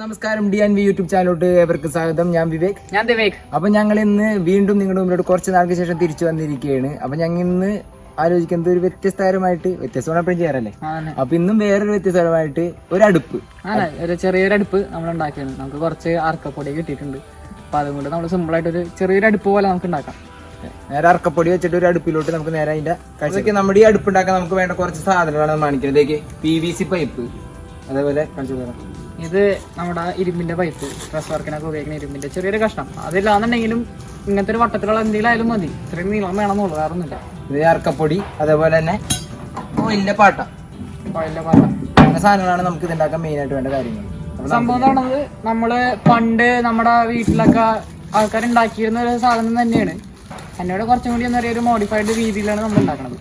നമസ്കാരം D and V YouTube ചാനലോട്ട് ഏവർക്ക് സ്വാഗതം. ഞാൻ വിവേക്. ഞാൻ വിവേക് അപ്പൊ ഞങ്ങൾ ഇന്ന് വീണ്ടും നിങ്ങളുടെ മുമ്പിലോട്ട് കുറച്ച് നാൾക്ക് ശേഷം തിരിച്ചു വന്നിരിക്കുകയാണ്. അപ്പൊ ഞങ്ങൾ ഇന്ന് ആലോചിക്കുന്നത് ഒരു വ്യത്യസ്തകരമായിട്ട് വ്യത്യസ്തമാണ് എപ്പോഴും ചെയ്യാറല്ലേ അപ്പൊ ഇന്നും വേറൊരു വ്യത്യസ്തമായിട്ട് ഒരു അടുപ്പ്. ഒരു ചെറിയൊരു അടുപ്പ് നമ്മൾ ഉണ്ടാക്കിയാണ്. നമുക്ക് കുറച്ച് അറക്കപ്പൊടി കിട്ടിയിട്ടുണ്ട്. അപ്പൊ അതുകൊണ്ട് നമ്മൾ സിമ്പിൾ ആയിട്ട് ഒരു ചെറിയൊരു അടുപ്പ് പോലെ നമുക്ക് ഉണ്ടാക്കാം. നേരെ അറക്കപ്പൊടി വെച്ചിട്ട് ഒരു അടുപ്പിലോട്ട് നമുക്ക് നേരെ അതിന്റെ കഴിച്ചൊക്കെ നമ്മുടെ ഈ അടുപ്പ് ഉണ്ടാക്കാൻ നമുക്ക് വേണ്ട കുറച്ച് സാധനങ്ങളാണ് മാണിക്കുന്നത് പി വി സി പൈപ്പ് അതേപോലെ കാണിച്ചു ഇത് നമ്മുടെ ഇരുമ്പിന്റെ പൈപ്പ് ഡ്രസ് വർക്കിനൊക്കെ ഉപയോഗിക്കുന്ന ഇരുമ്പിന്റെ ചെറിയൊരു കഷ്ണം. അതില്ലാന്നുണ്ടെങ്കിലും ഇങ്ങനത്തെ ഒരു വട്ടത്തിലുള്ള എന്തെങ്കിലും ആയാലും മതി. ഇത്രയും നീളം വേണമെന്നുള്ളൂ വേറെ ഒന്നുമില്ല ഇത് ഇറക്കപ്പൊടി അതേപോലെ തന്നെ ഓയിലിന്റെ പാട്ട. വലിയ പാട്ട. അങ്ങനെ സാധനങ്ങളാണ് നമുക്ക് ഇതുണ്ടാക്കാൻ മെയിനായിട്ട് മെയിൻ ആയിട്ട് വേണ്ട കാര്യങ്ങൾ. സംഭവം എന്ന് പറയുന്നത് നമ്മൾ പണ്ട് നമ്മുടെ വീട്ടിലൊക്കെ ആൾക്കാർ ഉണ്ടാക്കിയിരുന്ന ഒരു സാധനം തന്നെയാണ്. എന്നോട് കുറച്ചും കൂടി എന്താ പറയുക ഒരു മോഡിഫൈഡ് രീതിയിലാണ് നമ്മൾ ഉണ്ടാക്കുന്നത്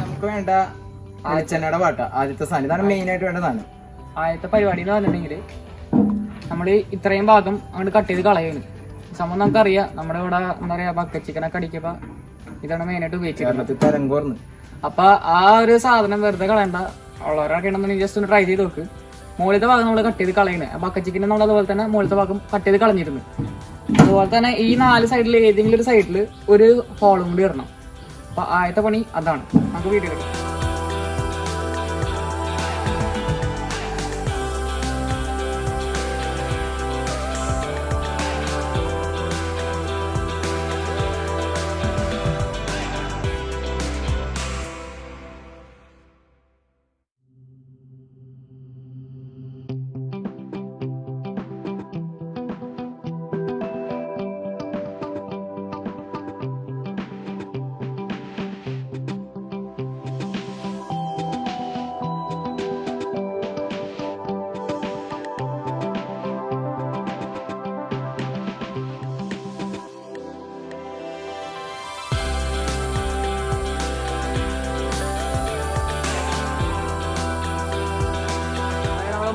നമുക്ക് വേണ്ട വെളിച്ചെണ്ണയുടെ പാട്ട. ആദ്യത്തെ സാധനം. ഇതാണ് മെയിൻ ആയിട്ട് വേണ്ട സാധനം. ആദ്യത്തെ പരിപാടി എന്ന് പറഞ്ഞിട്ടുണ്ടെങ്കിൽ നമ്മൾ ഇത്രയും ഭാഗം അങ്ങോട്ട് കട്ട് ചെയ്ത് കളയാണ്. സംഭവം നമുക്കറിയാം. നമ്മുടെ ഇവിടെ എന്താ പറയാ ബക്കറ്റ് ചിക്കനൊക്കെ അടിക്കപ്പ ഇതാണ് മെയിനായിട്ട് ആയിട്ട് ഉപയോഗിച്ചത് അപ്പൊ ആ ഒരു സാധനം വെറുതെ കളയണ്ട. ഉള്ളവരൊക്കെ ഉണ്ടെന്നുണ്ടെങ്കിൽ ജസ്റ്റ് ഒന്ന് ട്രൈ ചെയ്ത് നോക്ക്. മുകളിലത്തെ ഭാഗം നമ്മൾ കട്ട് ചെയ്ത് കളയണേ. ബക്കറ്റ് ചിക്കൻ നമ്മൾ അതുപോലെ തന്നെ മുകളിലത്തെ ഭാഗം കട്ട് ചെയ്ത് കളഞ്ഞിരുന്നു. അതുപോലെ തന്നെ ഈ നാല് സൈഡിൽ ഏതെങ്കിലും ഒരു സൈഡിൽ ഒരു ഹോളും കൂടി ഇടണം അപ്പൊ ആദ്യത്തെ പണി അതാണ്. നമുക്ക് വീഡിയോ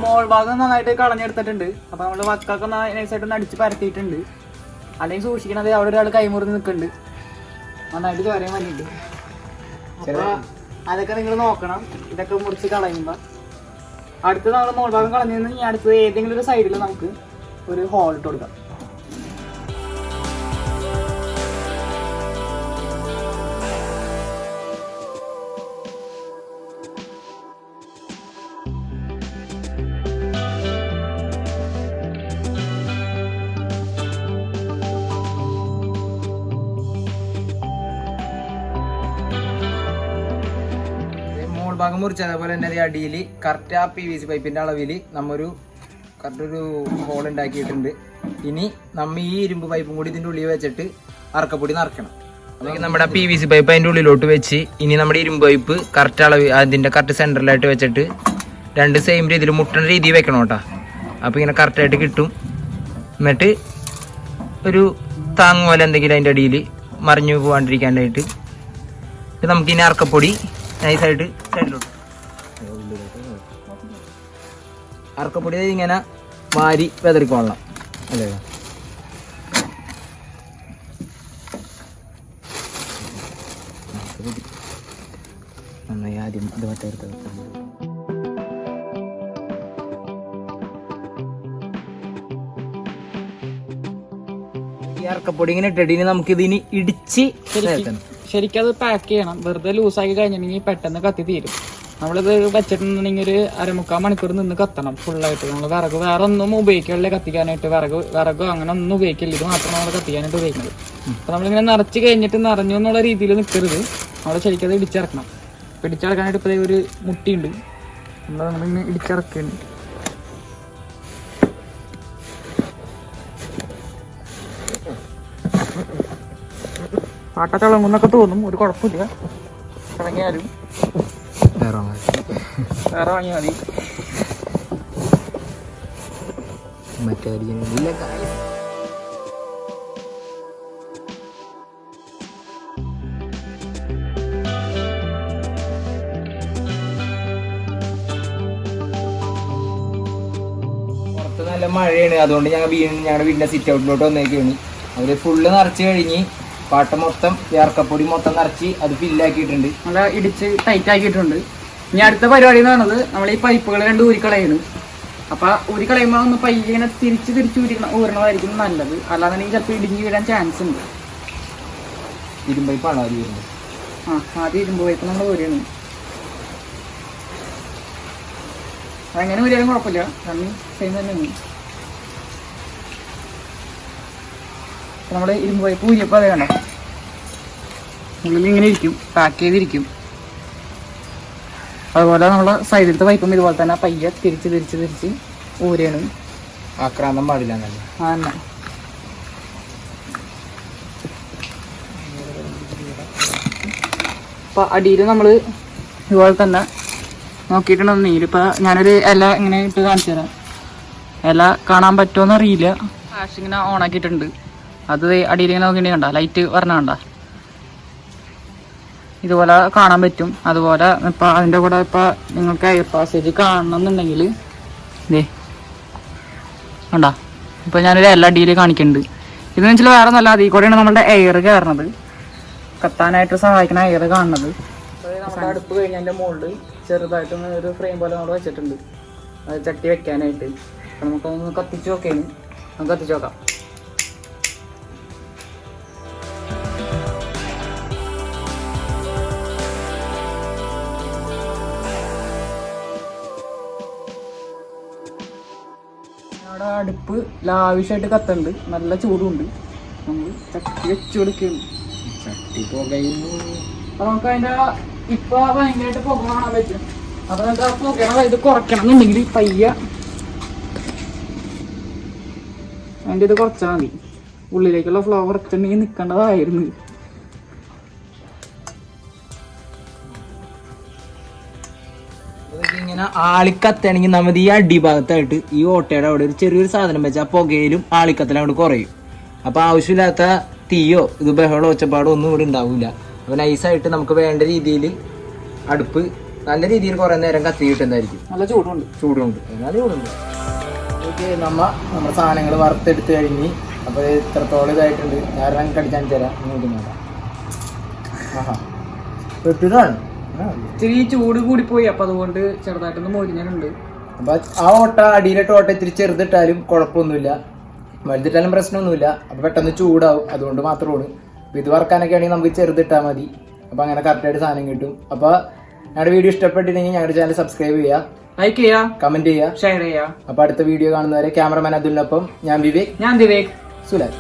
മോൾ ഭാഗം നന്നായിട്ട് കളഞ്ഞെടുത്തിട്ടുണ്ട്. അപ്പൊ നമ്മൾ വക്കൊക്കെ നൈസായിട്ട് ഒന്ന് അടിച്ച് പരത്തിയിട്ടുണ്ട്. അല്ലെങ്കിൽ സൂക്ഷിക്കണത് അവിടെ ഒരാൾ കൈമുറിഞ്ഞ് നിൽക്കുന്നുണ്ട്. നന്നായിട്ട് ചോരയും വന്നിട്ടുണ്ട്. അപ്പോൾ അതൊക്കെ നിങ്ങൾ നോക്കണം. ഇതൊക്കെ മുറിച്ച് കളയുമ്പോ. അടുത്ത് നമ്മൾ മോൾ ഭാഗം കളഞ്ഞു ഇനി അടുത്തത് ഏതെങ്കിലും ഒരു സൈഡിൽ നമുക്ക് ഒരു ഹോൾ ഇട്ട് കൊടുക്കാം. ഭാഗം മുറിച്ച് അതേപോലെ തന്നെ അടിയിൽ കറക്റ്റ് ആ പി വി സി പൈപ്പിന്റെ അളവിൽ നമ്മൊരു കറക്റ്റ് ഒരു ഹോൾ ഉണ്ടാക്കിയിട്ടുണ്ട്. ഇനി നമ്മ ഈ ഇരുമ്പ് പൈപ്പും കൂടി ഇതിന്റെ ഉള്ളിൽ വെച്ചിട്ട് അറക്കപ്പൊടി നിറക്കണം നമ്മുടെ പി വി സി പൈപ്പ് അതിന്റെ ഉള്ളിലോട്ട് വെച്ച് ഇനി നമ്മുടെ ഇരുമ്പ് പൈപ്പ് കറക്റ്റ് അളവ് അതിന്റെ കറക്റ്റ് സെന്ററിലായിട്ട് വെച്ചിട്ട് രണ്ട് സെയിം രീതിയിൽ മുട്ടണ രീതിയിൽ വെക്കണം കേട്ടോ. അപ്പോൾ ഇങ്ങനെ കറക്റ്റായിട്ട് കിട്ടും. എന്നിട്ട് ഒരു താങ്ങുപോലെ പോലെ എന്തെങ്കിലും അതിന്റെ അടിയിൽ മറിഞ്ഞു പോകാണ്ടിരിക്കാനായിട്ട് നമുക്കിനി അറക്കപ്പൊടി നൈസായിട്ട് സൈഡിലോട്ട്. അറക്കപ്പൊടി ഇങ്ങനെ വാരി വെതറിക്കൊള്ളണം അല്ലേ? നന്നായി ആദ്യം ഇത് മറ്റേ ഈ അറക്കപ്പൊടി ഇങ്ങനെ ഇട്ടിട്ട് ഇനി നമുക്ക് ഇതിന് ഇടിച്ച് ചേർക്കണം. ശരിക്കും അത് പാക്ക് ചെയ്യണം. വെറുതെ ലൂസാക്കി കഴിഞ്ഞിട്ടുണ്ടെങ്കിൽ പെട്ടെന്ന് കത്തി തീരും. നമ്മളിത് വെച്ചിട്ടുണ്ടെങ്കിൽ ഒരു അരമുക്കാൽ മണിക്കൂർ നിന്ന് കത്തണം ഫുള്ളായിട്ട് നമ്മൾ വിറക് വേറെ ഒന്നും ഉപയോഗിക്കില്ല കത്തിക്കാനായിട്ട്. വിറക് വിറകോ അങ്ങനെ ഒന്നും ഉപയോഗിക്കില്ല. ഇത് മാത്രം നമ്മൾ കത്തിക്കാനായിട്ട് ഉപയോഗിക്കുന്നത്. അപ്പോൾ നമ്മളിങ്ങനെ നിറച്ച് കഴിഞ്ഞിട്ട് നിറഞ്ഞു എന്നുള്ള രീതിയിൽ നിൽക്കരുത് നമ്മൾ ശരിക്കും അത് ഇടിച്ചിറക്കണം ഇടിച്ചിറക്കാനായിട്ട് ഇപ്പോൾ ഒരു മുട്ടിയുണ്ട്. നമ്മൾ നമ്മളിങ്ങനെ ഇടിച്ചിറക്കുന്നുണ്ട് പാട്ട തിളങ്ങുന്നൊക്കെ തോന്നും ഒരു കുഴപ്പമില്ല. തിളങ്ങിയാലും വേറെ വാങ്ങിയാൽ മതി. മറ്റേ ഇല്ല കായ്. പുറത്ത് നല്ല മഴയാണ്. അതുകൊണ്ട് ഞങ്ങൾ വീണ്ടും ഞങ്ങളുടെ വീടിന്റെ സിറ്റ് ഔട്ടിലോട്ട് വന്നേക്കാണ്. അവർ ഫുള്ള് നിറച്ച് കഴിഞ്ഞ് പാട്ട മൊത്തം ചേർക്കപ്പൊടി മൊത്തം നിറച്ച് അത് ഫില്ലാക്കിയിട്ടുണ്ട് നല്ല ഇടിച്ച് ടൈറ്റ് ആക്കിയിട്ടുണ്ട്. ഇനി അടുത്ത പരിപാടി എന്ന് പറയുന്നത് നമ്മൾ ഈ പൈപ്പുകൾ രണ്ട് ഊരിക്കളയാണ്. അപ്പൊ ഊരിക്കളയുമ്പോൾ ഒന്ന് പയ്യെ ഇങ്ങനെ തിരിച്ച് തിരിച്ച് ഊരിക്കണ ഊരണതായിരിക്കും നല്ലത്. അല്ലാന്നുണ്ടെങ്കിൽ ചിലപ്പോൾ ഇടിഞ്ഞ് വീഴാൻ ചാൻസ് ഉണ്ട്. ഇരുമ്പൈപ്പാണ് അത് വരുന്നത്? ആ ആദ്യം ഇരുമ്പ് പൈപ്പ് നമ്മൾ ഊരിയാണ്. അതെങ്ങനെ ഊരിയാലും കുഴപ്പമില്ല. കാരണം സെയിം തന്നെയാണ് നമ്മൾ ഇരുമ്പ് പൈപ്പ് ഊരിയപ്പോൾ അതേ കണ്ടോ? ഉള്ളിൽ ഇങ്ങനെ ഇരിക്കും പാക്ക് ചെയ്തിരിക്കും. അതുപോലെ നമ്മളെ സൈഡിലത്തെ പൈപ്പും ഇതുപോലെ തന്നെ പയ്യെ തിരിച്ച് തിരിച്ച് തിരിച്ച് ഊരണം. ആക്രാന്തം പാടില്ല ആ അപ്പൊ അടിയിൽ നമ്മൾ ഇതുപോലെ തന്നെ നോക്കിയിട്ടുണ്ടെന്നെങ്കിൽ ഇപ്പൊ ഞാനൊരു ഇല ഇങ്ങനെ ഇട്ട് കാണിച്ചു തരാം. ഇല കാണാൻ പറ്റുമോ അറിയില്ല. ഫ്ലാഷ് ഇങ്ങനെ ഓൺ ആക്കിയിട്ടുണ്ട്. അത് അടിയിൽ ഇങ്ങനെ നോക്കിയിട്ട് കണ്ട? ലൈറ്റ് വരണ കണ്ട? ഇതുപോലെ കാണാൻ പറ്റും. അതുപോലെ ഇപ്പൊ അതിന്റെ കൂടെ ഇപ്പൊ നിങ്ങൾക്ക് എയർ പാസേജ് കാണണമെന്നുണ്ടെങ്കിൽ ഇതേ കണ്ട? ഇപ്പൊ ഞാനൊരു എല്ലാ അടിയിൽ കാണിക്കുന്നുണ്ട് ഇതെന്ന് വെച്ചാൽ വേറെ നല്ല അതിൽ കൂടെയാണ് നമ്മുടെ എയർ കയറണത് കത്താനായിട്ട് സഹായിക്കുന്ന എയർ കാണുന്നത് അടുപ്പ് കഴിഞ്ഞതിന്റെ മുകളിൽ ചെറുതായിട്ട് ഒന്ന് ഒരു ഫ്രെയിം പോലെ നമ്മൾ വെച്ചിട്ടുണ്ട്. അത് ചട്ടി വെക്കാനായിട്ട്. നമുക്കൊന്ന് കത്തിച്ച് നോക്കേനും നമുക്ക് കത്തിച്ച് നോക്കാം. അടുപ്പ് ലാവിഷായിട്ട് കത്തുണ്ട്. നല്ല ചൂടുണ്ട്. നമ്മൾ ചട്ടി വെച്ചു കൊടുക്കുന്നു ചട്ടി പുകയുന്നു. അപ്പൊ നമുക്ക് അതിന്റെ ഇപ്പൊ ഭയങ്കരമായിട്ട് പുക കാണാൻ പറ്റും. അപ്പൊ നമുക്ക് ആ പുകയുടെ ഇത് കുറയ്ക്കണം എന്നുണ്ടെങ്കിൽ പയ്യ അതിന്റെ ഇത് കുറച്ചാൽ മതി. ഉള്ളിലേക്കുള്ള ഫ്ലോ കുറച്ചുണ്ടെങ്കിൽ നിൽക്കേണ്ടതായിരുന്നു ഇങ്ങനെ ആളിക്കത്താണെങ്കിൽ നമ്മൾ ഈ അടിഭാഗത്തായിട്ട് ഈ ഓട്ടയുടെ അവിടെ ഒരു ചെറിയൊരു സാധനം വെച്ചാൽ പുകയിലും ആളിക്കത്തലും അവിടെ കുറയും. അപ്പൊ ആവശ്യമില്ലാത്ത തീയോ ഇത് ബഹളോ ഒച്ചപ്പാടോ ഒന്നും ഇവിടെ ഉണ്ടാവില്ല അപ്പൊ നൈസായിട്ട് നമുക്ക് വേണ്ട രീതിയിൽ അടുപ്പ് നല്ല രീതിയിൽ കുറെ നേരം കത്തി കിട്ടുന്നതായിരിക്കും. നല്ല ചൂടുണ്ട്. ചൂടുണ്ട്. നല്ല ചൂടുണ്ട്. ഓക്കെ നമ്മ നമ്മുടെ സാധനങ്ങൾ വറുത്തെടുത്ത് കഴിഞ്ഞ് അപ്പോൾ ഇത്രത്തോളം ഇതായിട്ടുണ്ട്. ഞാൻ കടിക്കാൻ തരാം. നിങ്ങൾക്ക് നോക്കാം. ആഹാ. വെട്ടിതാണ് ഇത്തിരി ചൂട് കൂടി പോയി അപ്പൊ അതുകൊണ്ട് ചെറുതായിട്ടൊന്ന് മൊരിഞ്ഞിട്ടുണ്ട്. അപ്പൊ ആ ഓട്ട അടിയിലിട്ട് ഓട്ട ഇത്തിരി ചെറുതിട്ടാലും കുഴപ്പമൊന്നുമില്ല. വലുതിട്ടാലും പ്രശ്നമൊന്നുമില്ല. അപ്പൊ പെട്ടെന്ന് ചൂടാവും. അതുകൊണ്ട് മാത്രമാണ് ഇത് വറക്കാനൊക്കെ ആണെങ്കിൽ നമുക്ക് ചെറുതിട്ടാൽ മതി. അപ്പൊ അങ്ങനെ കറക്റ്റായിട്ട് സാധനം കിട്ടും. അപ്പൊ ഞങ്ങളുടെ വീഡിയോ ഇഷ്ടപ്പെട്ടിട്ടുണ്ടെങ്കിൽ ഞങ്ങളുടെ ചാനൽ സബ്സ്ക്രൈബ് ചെയ്യുക. ലൈക്ക് ചെയ്യുക. കമന്റ് ചെയ്യുക. ഷെയർ ചെയ്യുക. അപ്പൊ അടുത്ത വീഡിയോ കാണുന്നവരെ ക്യാമറമാൻ അതുലിനൊപ്പം ഞാൻ വിവേക് ഞാൻ വിവേക്. സുലാൻ